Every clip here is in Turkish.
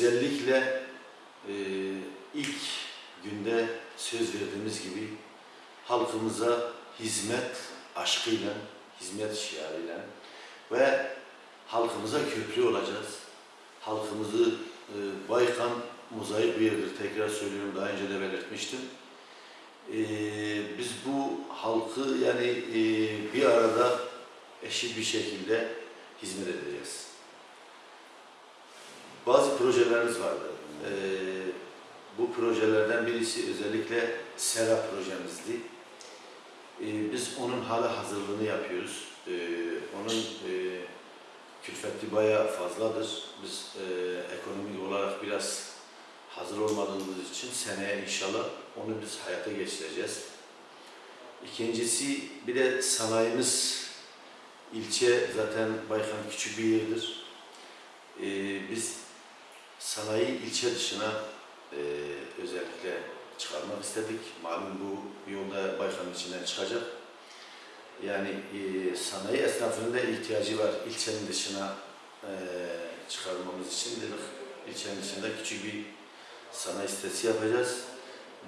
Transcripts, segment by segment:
Özellikle e, ilk günde söz verdiğimiz gibi halkımıza hizmet aşkıyla, hizmet şiarıyla ve halkımıza köprü olacağız. Halkımızı e, Baykan mozaik bir yerdir. Tekrar söylüyorum daha önce de belirtmiştim. E, biz bu halkı yani e, bir arada eşit bir şekilde hizmet edeceğiz. Bazı projelerimiz vardı. E, bu projelerden birisi özellikle SERA projemizdi. E, biz onun hala hazırlığını yapıyoruz. E, onun e, külfeti bayağı fazladır. Biz e, ekonomik olarak biraz hazır olmadığımız için seneye inşallah onu biz hayata geçireceğiz. İkincisi bir de sanayimiz ilçe zaten Baykan küçük bir yerdir. E, biz sanayi ilçe dışına e, özellikle çıkarmak istedik. Malum bu yolda Baykan içinden çıkacak. Yani e, sanayi esnafının da ihtiyacı var ilçenin dışına e, çıkarmamız için dedik. İlçenin dışında küçük bir sanayi sitesi yapacağız.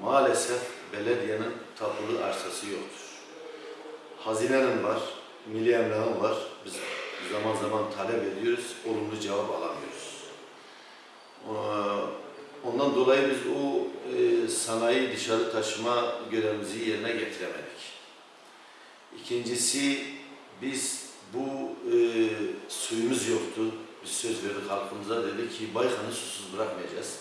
Maalesef belediyenin tapulu arsası yoktur. Hazinenin var, milli emlakın var. Biz zaman zaman talep ediyoruz, olumlu cevap alamıyoruz. Ee, Ondan dolayı biz o e, sanayi dışarı taşıma görevimizi yerine getiremedik. İkincisi biz bu e, suyumuz yoktu. Biz söz verdik halkımıza dedik ki Baykan'ı susuz bırakmayacağız.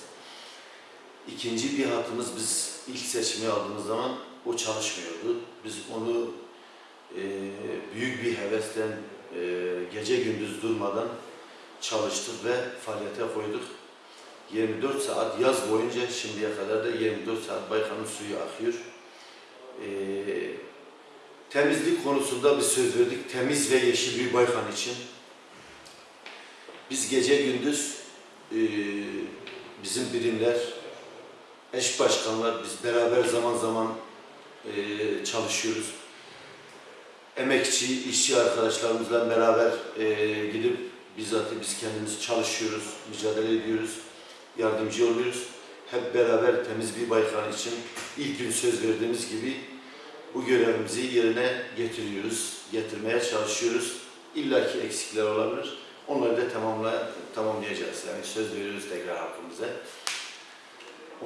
İkinci bir hatımız biz ilk seçimi aldığımız zaman o çalışmıyordu. Biz onu e, büyük bir hevesten e, gece gündüz durmadan çalıştık ve faaliyete koyduk. 24 saat yaz boyunca şimdiye kadar da 24 saat Baykan'ın suyu akıyor. Ee, temizlik konusunda bir söz verdik. Temiz ve yeşil bir Baykan için. Biz gece gündüz e, bizim birimler, eş başkanlar biz beraber zaman zaman e, çalışıyoruz. Emekçi, işçi arkadaşlarımızla beraber e, gidip bizzat biz kendimiz çalışıyoruz, mücadele ediyoruz yardımcı oluyoruz. Hep beraber temiz bir Baykan için ilk gün söz verdiğimiz gibi bu görevimizi yerine getiriyoruz, getirmeye çalışıyoruz. İlla ki eksikler olabilir. Onları da tamamla, tamamlayacağız. Yani söz veriyoruz tekrar halkımıza.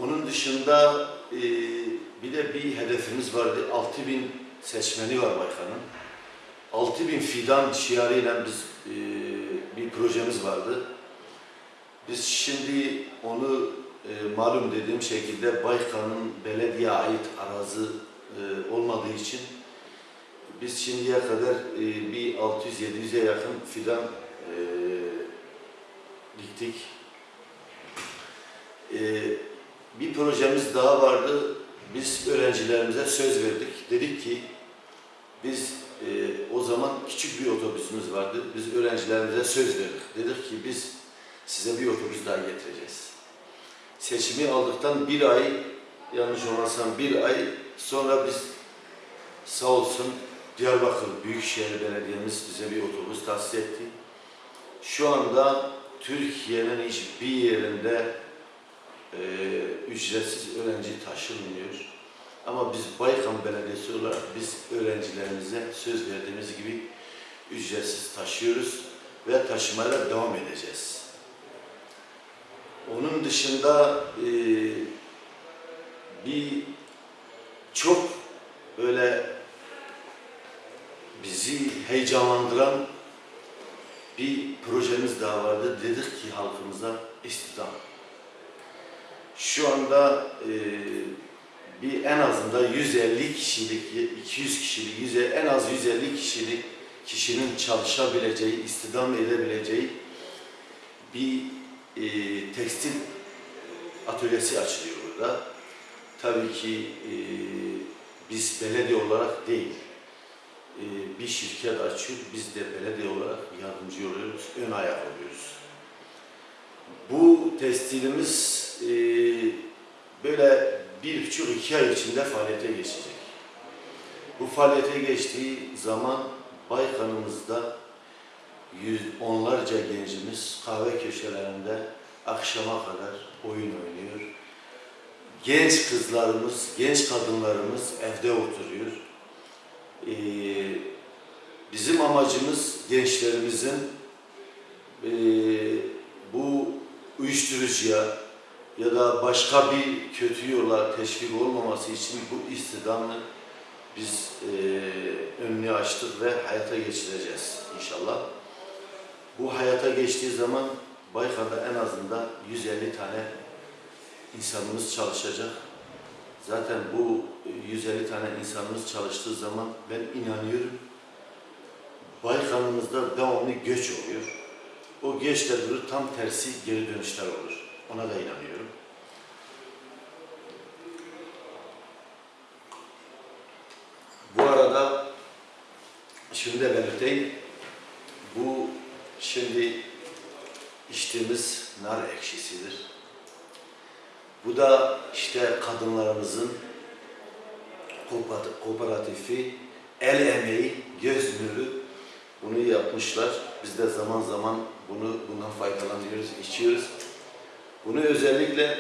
Onun dışında e, bir de bir hedefimiz vardı. 6000 seçmeni var Baykan'ın. 6000 fidan şiarıyla biz e, bir projemiz vardı. Biz şimdi onu e, malum dediğim şekilde Baykan'ın belediye ait arazi e, olmadığı için biz şimdiye kadar e, bir 600-700'e yakın fidan e, diktik. E, bir projemiz daha vardı. Biz öğrencilerimize söz verdik. Dedik ki biz e, o zaman küçük bir otobüsümüz vardı. Biz öğrencilerimize söz verdik. Dedik ki biz size bir otobüs daha getireceğiz. Seçimi aldıktan bir ay, yanlış olmasam bir ay sonra biz sağ olsun Diyarbakır Büyükşehir Belediye'miz bize bir otobüs tahsis etti. Şu anda Türkiye'nin hiçbir yerinde e, ücretsiz öğrenci taşınmıyor. Ama biz Baykan Belediyesi olarak biz öğrencilerimize söz verdiğimiz gibi ücretsiz taşıyoruz ve taşımaya devam edeceğiz. Onun dışında e, bir çok böyle bizi heyecanlandıran bir projemiz daha vardı. Dedik ki halkımıza istihdam. Şu anda e, bir en azından 150 kişilik, 200 kişilik, 100, en az 150 kişilik kişinin çalışabileceği, istihdam edebileceği bir e, tekstil atölyesi açılıyor burada. Tabii ki e, biz belediye olarak değil, e, bir şirket açıyor, biz de belediye olarak yardımcı oluyoruz, ön ayak oluyoruz. Bu tekstilimiz e, böyle bir buçuk iki ay içinde faaliyete geçecek. Bu faaliyete geçtiği zaman Baykan'ımızda yüz, onlarca gencimiz kahve köşelerinde akşama kadar oyun oynuyor. Genç kızlarımız, genç kadınlarımız evde oturuyor. Ee, bizim amacımız gençlerimizin ee, bu uyuşturucuya ya da başka bir kötü yola teşvik olmaması için bu istidamı biz ee, önünü açtık ve hayata geçireceğiz inşallah. Bu hayata geçtiği zaman Baykar'da en azından 150 tane insanımız çalışacak. Zaten bu 150 tane insanımız çalıştığı zaman ben inanıyorum Baykan'ımızda devamlı göç oluyor. O göç de durur, tam tersi geri dönüşler olur. Ona da inanıyorum. Bu arada şunu da belirteyim. Bu şimdi içtiğimiz nar ekşisidir. Bu da işte kadınlarımızın kooperat- kooperatifi, el emeği, göz nuru bunu yapmışlar. Biz de zaman zaman bunu bundan faydalanıyoruz, içiyoruz. Bunu özellikle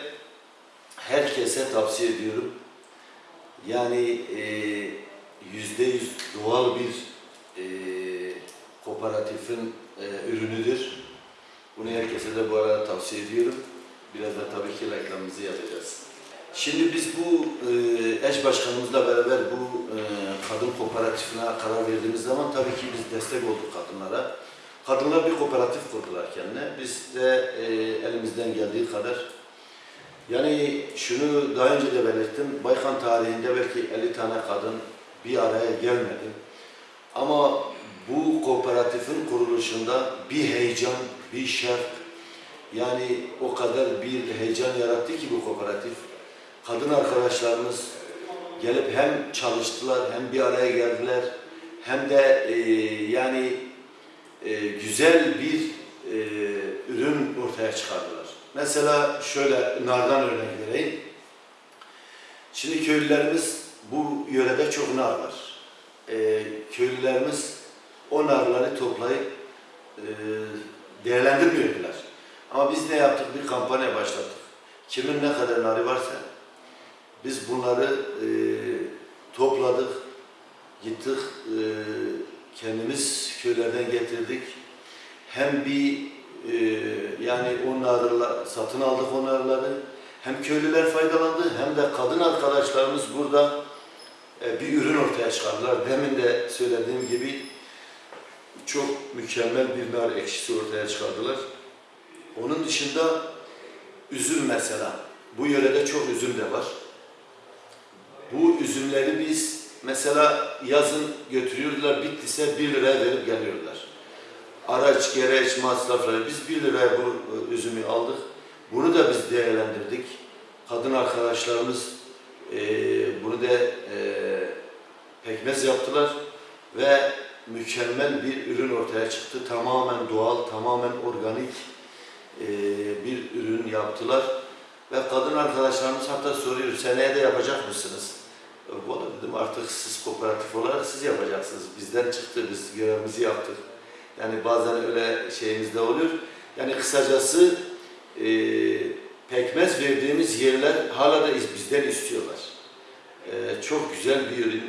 herkese tavsiye ediyorum. Yani eee, yüzde yüz doğal bir eee kooperatifin eee, ürünüdür. Bunu herkese de bu arada tavsiye ediyorum. Biraz da tabii ki reklamımızı yapacağız. Şimdi biz bu e, eş başkanımızla beraber bu e, kadın kooperatifine karar verdiğimiz zaman tabii ki biz destek olduk kadınlara. Kadınlar bir kooperatif kurdular kendine. Biz de e, elimizden geldiği kadar yani şunu daha önce de belirttim. Baykan tarihinde belki 50 tane kadın bir araya gelmedi. Ama bu kooperatifin kuruluşunda bir heyecan, bir şevk, yani o kadar bir heyecan yarattı ki bu kooperatif. Kadın arkadaşlarımız gelip hem çalıştılar hem bir araya geldiler hem de e, yani e, güzel bir e, ürün ortaya çıkardılar. Mesela şöyle nardan örnek vereyim. Şimdi köylülerimiz bu yörede çok nar var. E, köylülerimiz o narları toplayıp e, değerlendirmiyordular. Ama biz ne yaptık? Bir kampanya başlattık. Kimin ne kadar narı varsa biz bunları e, topladık, gittik, e, kendimiz köylerden getirdik. Hem bir e, yani o narıla, satın aldık o narları, hem köylüler faydalandı hem de kadın arkadaşlarımız burada e, bir ürün ortaya çıkardılar. Demin de söylediğim gibi çok mükemmel bir nar ekşisi ortaya çıkardılar. Onun dışında üzüm mesela. Bu yörede çok üzüm de var. Bu üzümleri biz mesela yazın götürüyorlar, bittiyse 1 liraya verip geliyorlar. Araç, gereç, masrafları. Biz 1 liraya bu e, üzümü aldık. Bunu da biz değerlendirdik. Kadın arkadaşlarımız e, bunu da e, pekmez yaptılar ve mükemmel bir ürün ortaya çıktı. Tamamen doğal, tamamen organik e, bir ürün yaptılar. Ve kadın arkadaşlarımız hatta soruyor, seneye de yapacak mısınız? E, Valla dedim artık siz kooperatif olarak siz yapacaksınız. Bizden çıktı, biz görevimizi yaptık. Yani bazen öyle şeyimiz de oluyor. Yani kısacası e, pekmez verdiğimiz yerler hala da iz- bizden istiyorlar. E, çok güzel bir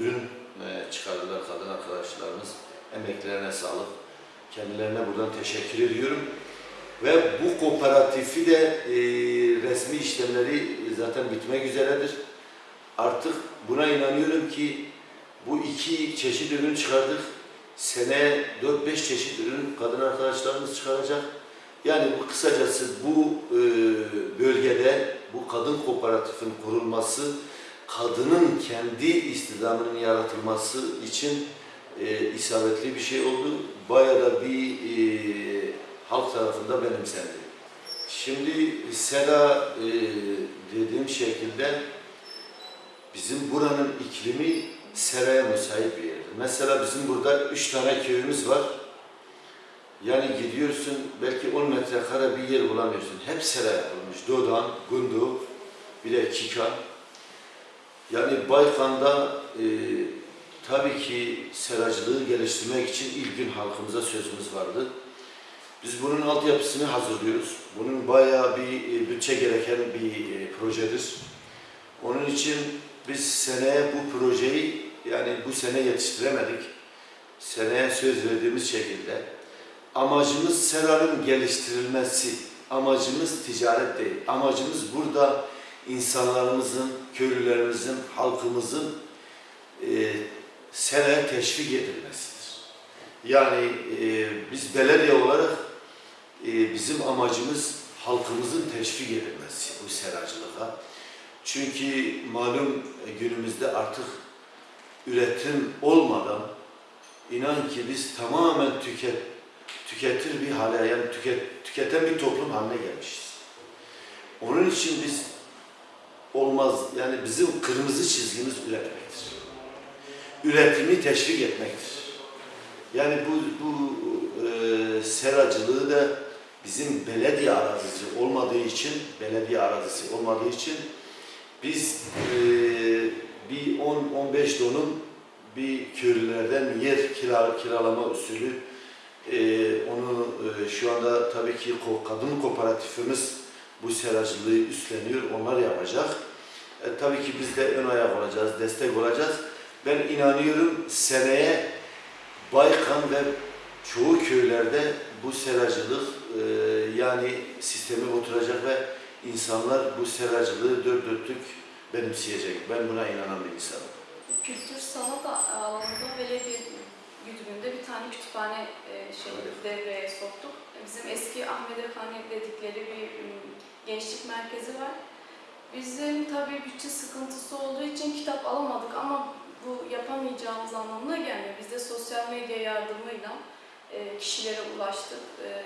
ürün e, çıkardılar kadın arkadaşlarımız. Emeklerine sağlık. Kendilerine buradan teşekkür ediyorum. Ve bu kooperatifi de e, resmi işlemleri zaten bitmek üzeredir. Artık buna inanıyorum ki bu iki çeşit ürün çıkardık. Seneye 4-5 çeşit ürün kadın arkadaşlarımız çıkaracak. Yani bu kısacası bu e, bölgede bu kadın kooperatifin kurulması, kadının kendi istidamının yaratılması için e, isabetli bir şey oldu. Bayağı da bir e, halk tarafında benimsendi. Şimdi Sela e, dediğim şekilde bizim buranın iklimi seraya müsait bir yerdir. Mesela bizim burada üç tane köyümüz var. Yani gidiyorsun belki 10 metrekare bir yer bulamıyorsun. Hep sera yapılmış. Dodan, Gundu, bir de Kikan. Yani Baykan'da e, tabii ki seracılığı geliştirmek için ilk gün halkımıza sözümüz vardı. Biz bunun altyapısını hazırlıyoruz. Bunun bayağı bir e, bütçe gereken bir e, projedir. Onun için biz seneye bu projeyi yani bu sene yetiştiremedik. Seneye söz verdiğimiz şekilde amacımız seranın geliştirilmesi. Amacımız ticaret değil. Amacımız burada insanlarımızın, köylülerimizin, halkımızın e, seraya teşvik edilmesidir. Yani e, biz belediye olarak e, bizim amacımız halkımızın teşvik edilmesi bu seracılığa. Çünkü malum günümüzde artık üretim olmadan inan ki biz tamamen tüket, tüketir bir hale yani tüket, tüketen bir toplum haline gelmişiz. Onun için biz olmaz yani bizim kırmızı çizgimiz üretmektir. Üretimi teşvik etmektir. Yani bu, bu e, seracılığı da bizim belediye arazisi olmadığı için, belediye arazisi olmadığı için biz e, bir 10-15 donum bir köylülerden yer kira, kiralama usulü e, onu e, şu anda tabii ki kadın kooperatifimiz bu seracılığı üstleniyor, onlar yapacak. E, tabii ki biz de ön ayak olacağız, destek olacağız. Ben inanıyorum seneye Baykan ve çoğu köylerde bu seracılık e, yani sistemi oturacak ve insanlar bu seracılığı dört dörtlük benimseyecek. Ben buna inanan bir insanım. Kültür sanat alanında belediye güdümünde bir tane kütüphane e, şey devreye soktuk. Bizim eski Ahmet Efendi dedikleri bir gençlik merkezi var. Bizim tabii bütçe sıkıntısı olduğu için kitap alamadık ama bu yapamayacağımız anlamına gelmiyor. Biz de sosyal medya yardımıyla e, kişilere ulaştık. E,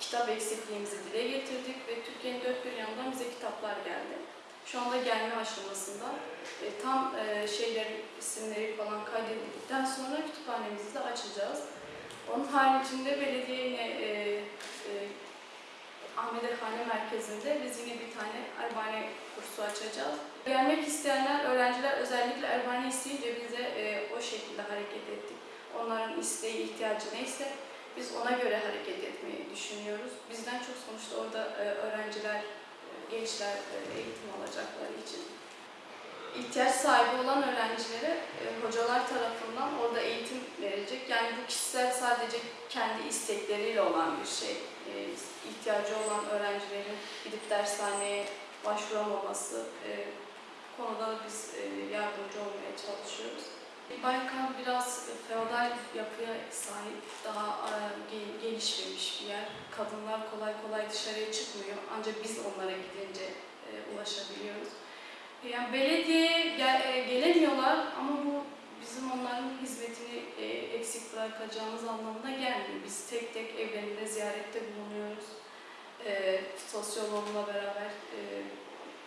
kitap eksikliğimizi dile getirdik ve Türkiye'nin dört bir yanından bize kitaplar geldi. Şu anda gelme aşamasında. E, tam e, şeylerin isimleri falan kaydedildikten sonra kütüphanemizi de açacağız. Onun haricinde belediye yine e, e, Efendi Merkezi'nde biz yine bir tane Erbane kursu açacağız. Gelmek isteyenler, öğrenciler özellikle Erbane isteyince bize e, o şekilde hareket ettik. Onların isteği, ihtiyacı neyse biz ona göre hareket etmeyi düşünüyoruz. Bizden çok sonuçta orada e, öğrenciler, e, gençler e, eğitim alacakları için ihtiyaç sahibi olan öğrencilere e, hocalar tarafından orada eğitim verecek. Yani bu kişisel sadece kendi istekleriyle olan bir şey. E, ihtiyacı olan öğrencilerin gidip dershaneye başvuramaması e, konuda biz e, yardımcı olmaya çalışıyoruz. Baykan biraz feodal yapıya sahip, daha e, ge- gelişmemiş bir yer. Kadınlar kolay kolay dışarıya çıkmıyor. Ancak biz onlara gidince e, ulaşabiliyoruz. Yani belediyeye gel- e, gelemiyorlar ama bu bizim onların hizmetini eksik bırakacağımız anlamına gelmiyor. Biz tek tek evlerinde ziyarette bulunuyoruz. Sosyoloğumla beraber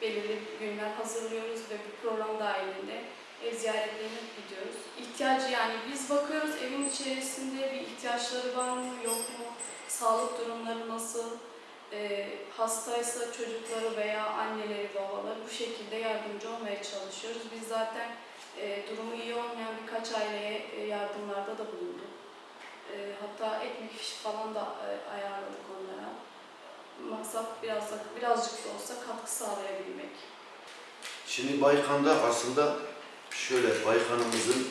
belirli günler hazırlıyoruz ve bu program dahilinde ev ziyaretlerine gidiyoruz. İhtiyacı yani biz bakıyoruz evin içerisinde bir ihtiyaçları var mı yok mu? Sağlık durumları nasıl? e, hastaysa çocukları veya anneleri, babaları bu şekilde yardımcı olmaya çalışıyoruz. Biz zaten e, durumu iyi olmayan birkaç aileye e, yardımlarda da bulunduk. E, hatta ekmek fişi falan da e, ayarladık onlara. Maksat biraz da, birazcık da olsa katkı sağlayabilmek. Şimdi Baykan'da aslında şöyle Baykan'ımızın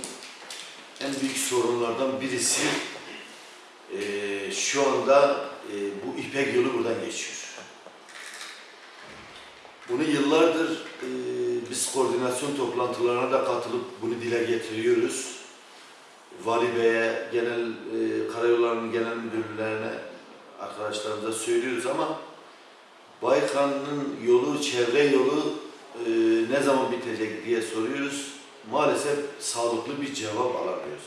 en büyük sorunlardan birisi eee, şu anda eee, bu İpek yolu buradan geçiyor. Bunu yıllardır eee, biz koordinasyon toplantılarına da katılıp bunu dile getiriyoruz. Vali Bey'e, genel eee karayollarının genel müdürlerine arkadaşlarımıza söylüyoruz ama Baykan'ın yolu, çevre yolu e, ne zaman bitecek diye soruyoruz. Maalesef sağlıklı bir cevap alamıyoruz.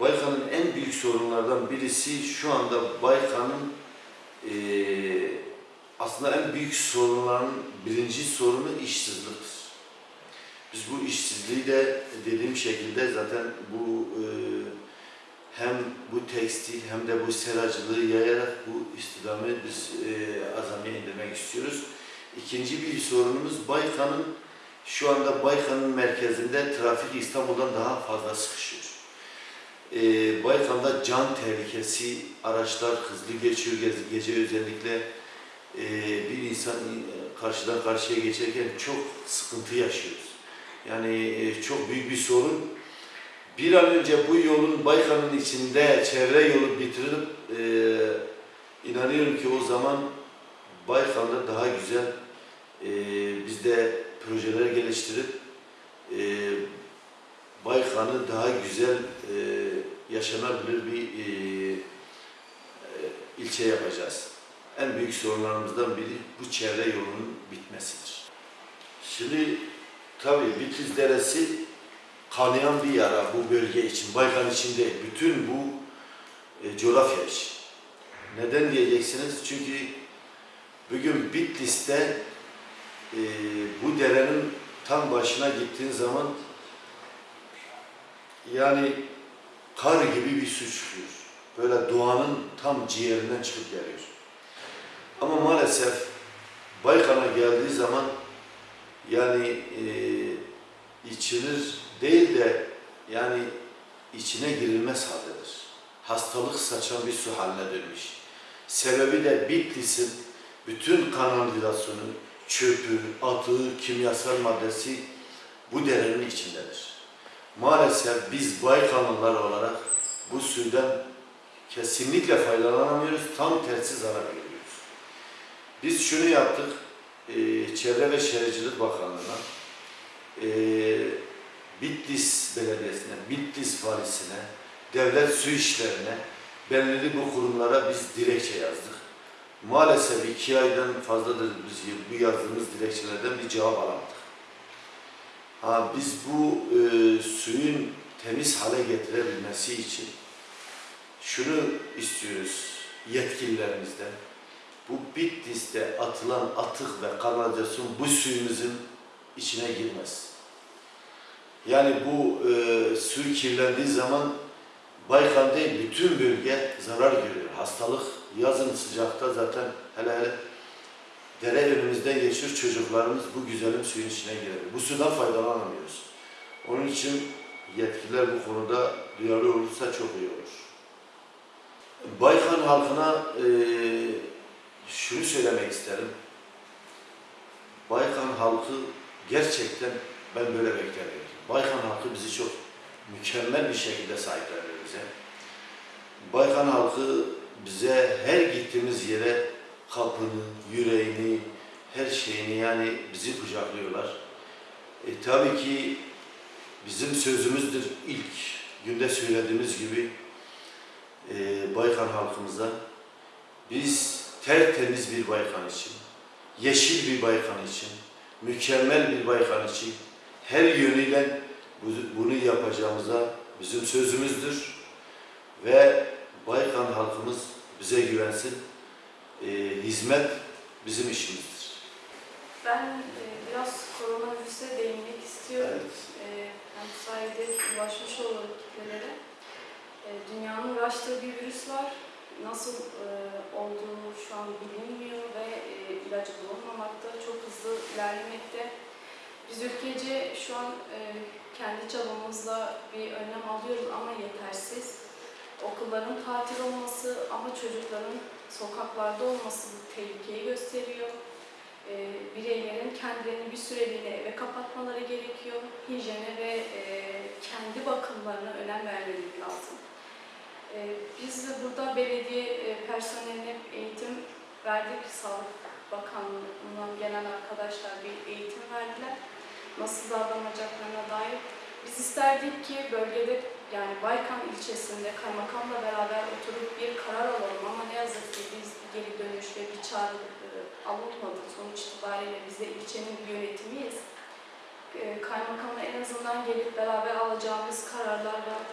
Baykan'ın en büyük sorunlardan birisi şu anda Baykan'ın e, aslında en büyük sorunların birinci sorunu işsizliktir. Biz bu işsizliği de dediğim şekilde zaten bu e, hem bu tekstil hem de bu seracılığı yayarak bu istihdamı biz e, azamiye indirmek istiyoruz. İkinci bir sorunumuz Baykan'ın Şu anda Baykan'ın merkezinde trafik İstanbul'dan daha fazla sıkışıyor. Ee, Baykan'da can tehlikesi, araçlar hızlı geçiyor gece, özellikle Ee, bir insan e, karşıdan karşıya geçerken çok sıkıntı yaşıyoruz. Yani e, çok büyük bir sorun. Bir an önce bu yolun Baykan'ın içinde çevre yolu bitirilip e, inanıyorum ki o zaman Baykan'da daha güzel e, biz de projeler geliştirip e, Baykan'ı daha güzel e, yaşanabilir bir e, e, ilçe yapacağız. En büyük sorunlarımızdan biri bu çevre yolunun bitmesidir. Şimdi tabii Bitlis Deresi kanayan bir yara bu bölge için, Baykan için değil, bütün bu e, coğrafya için. Neden diyeceksiniz? Çünkü bugün Bitlis'te e, bu derenin tam başına gittiğin zaman yani kar gibi bir su çıkıyor. Böyle doğanın tam ciğerinden çıkıp geliyor. Ama maalesef Baykan'a geldiği zaman yani e, içilir değil de yani içine girilmez haldedir. Hastalık saçan bir su haline dönmüş. Sebebi de Bitlis'in bütün kanalizasyonu, çöpü, atığı, kimyasal maddesi bu derenin içindedir. Maalesef biz Baykanlılar olarak bu suydan kesinlikle faydalanamıyoruz, tam tersi zarar görüyoruz. Biz şunu yaptık, e, Çevre ve Şehircilik Bakanlığı'na, e, Bitlis Belediyesi'ne, Bitlis Valisi'ne, devlet su işlerine, belirli bu kurumlara biz dilekçe yazdık. Maalesef iki aydan fazladır biz bu yazdığımız dilekçelerden bir cevap alamadık. Ha, biz bu e, suyun temiz hale getirebilmesi için şunu istiyoruz yetkililerimizden. Bu Bitlis'te atılan atık ve kanalizasyon bu suyumuzun içine girmez. Yani bu e, su kirlendiği zaman Baykan değil bütün bölge zarar görüyor. Hastalık yazın sıcakta zaten hele hele dere önümüzden geçiyor çocuklarımız bu güzelim suyun içine girer. Bu sudan faydalanamıyoruz. Onun için yetkililer bu konuda duyarlı olursa çok iyi olur. Baykan halkına e, şunu söylemek isterim. Baykan halkı gerçekten ben böyle beklemiyordum. Baykan halkı bizi çok mükemmel bir şekilde sahipleniyor bize. Baykan halkı bize her gittiğimiz yere kapını, yüreğini, her şeyini yani bizi kucaklıyorlar. E, tabii ki bizim sözümüzdür ilk günde söylediğimiz gibi e, Baykan halkımıza biz tertemiz bir Baykan için, yeşil bir Baykan için, mükemmel bir Baykan için her yönüyle bu- bunu yapacağımıza bizim sözümüzdür ve Baykan halkımız bize güvensin. E, hizmet bizim işimizdir. Ben e, biraz koronavirüse değinmek istiyorum. Evet. E, hem bu sayede ulaşmış olalım kitlelere. E, dünyanın uğraştığı bir virüs var. Nasıl e, olduğu şu an bilinmiyor ve e, ilacı bulunmamakta, çok hızlı ilerlemekte. Biz ülkece şu an e, kendi çabamızla bir önlem alıyoruz ama yetersiz. Okulların tatil olması ama çocukların sokaklarda olması bu tehlikeyi gösteriyor. E, bireylerin kendilerini bir süreliğine eve kapatmaları gerekiyor. Hijyene ve e, kendi bakımlarına önem vermeleri lazım. E, biz de burada belediye e, personeline eğitim verdik. Sağlık Bakanlığı'ndan gelen arkadaşlar bir eğitim verdiler. Nasıl davranacaklarına dair. Biz isterdik ki bölgede yani Baykan ilçesinde kaymakamla beraber oturup bir karar alalım ama ne yazık ki biz geri dönüş ve bir çağrı e, alınmadı. Sonuç itibariyle biz de ilçenin bir yönetimiyiz. E, kaymakamla en azından gelip beraber alacağımız kararlar var.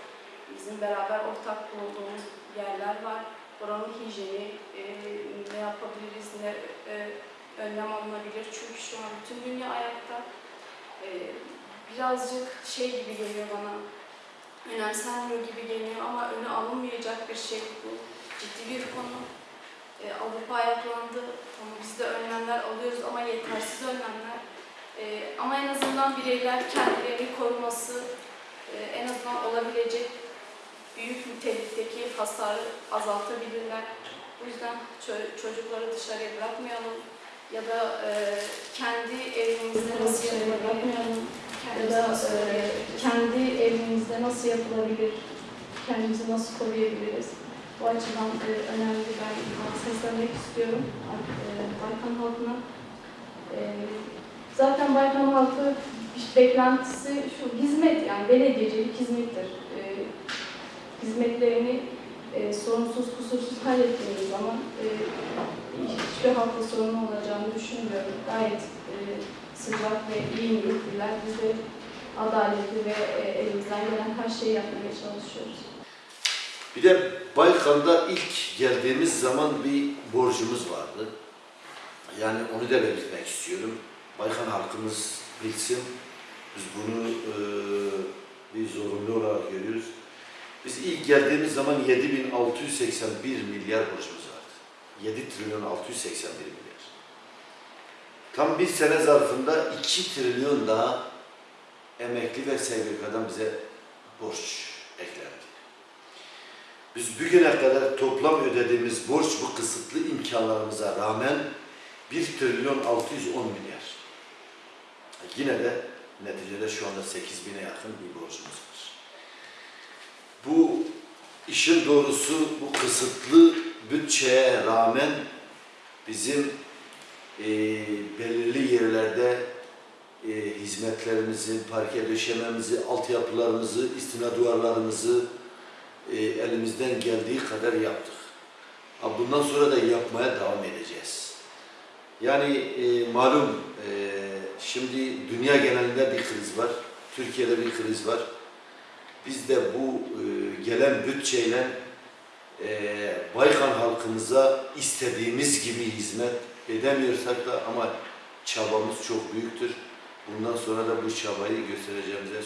Bizim beraber ortak bulunduğumuz yerler var. Oranın hijyeni, e, ne yapabiliriz, ne önlem alınabilir. Çünkü şu an bütün dünya ayakta. E, birazcık şey gibi geliyor bana, önemsenmiyor gibi geliyor ama önü alınmayacak bir şey bu. Ciddi bir konu. E, Avrupa ayaklandı. Tamam biz de önlemler alıyoruz ama yetersiz önlemler. E, ama en azından bireyler kendilerini koruması, en azından olabilecek büyük nitelikteki hasarı azaltabilirler. Bu yüzden ço- çocukları dışarıya bırakmayalım ya da e, kendi evimizde nasıl Dışarıya yapılabilir, ya da e, kendi evimizde nasıl yapılabilir, kendimizi nasıl koruyabiliriz? Bu açıdan e, önemli ben seslenmek istiyorum e, Baykan halkına. E, zaten Baykan halkı beklentisi şu hizmet yani belediyecilik hizmettir. E, hizmetlerini e, sorunsuz kusursuz hallettiğimiz zaman e, hiçbir halkla sorun olacağını düşünmüyorum. Gayet e, sıcak ve iyi niyetliler. Biz de adaletli ve e, elimizden gelen her şeyi yapmaya çalışıyoruz. Bir de Baykan'da ilk geldiğimiz zaman bir borcumuz vardı. Yani onu da belirtmek istiyorum. Baykan halkımız bilsin. Biz bunu e, bir zorunlu olarak görüyoruz. Biz ilk geldiğimiz zaman 7681 milyar borcumuz vardı. 7 trilyon 681 milyar. Tam bir sene zarfında 2 trilyon daha emekli ve SGK'dan bize borç eklendi. Biz bugüne kadar toplam ödediğimiz borç bu kısıtlı imkanlarımıza rağmen 1 trilyon 610 milyar. Yine de neticede şu anda 8 bine yakın bir borcumuz var. Bu işin doğrusu bu kısıtlı bütçeye rağmen bizim e, belirli yerlerde e, hizmetlerimizi, parke döşememizi, altyapılarımızı, istina duvarlarımızı, e, elimizden geldiği kadar yaptık. Bundan sonra da yapmaya devam edeceğiz. Yani e, malum e, şimdi dünya genelinde bir kriz var. Türkiye'de bir kriz var. Biz de bu e, gelen bütçeyle e, Baykan halkımıza istediğimiz gibi hizmet edemiyorsak da ama çabamız çok büyüktür. Bundan sonra da bu çabayı göstereceğimize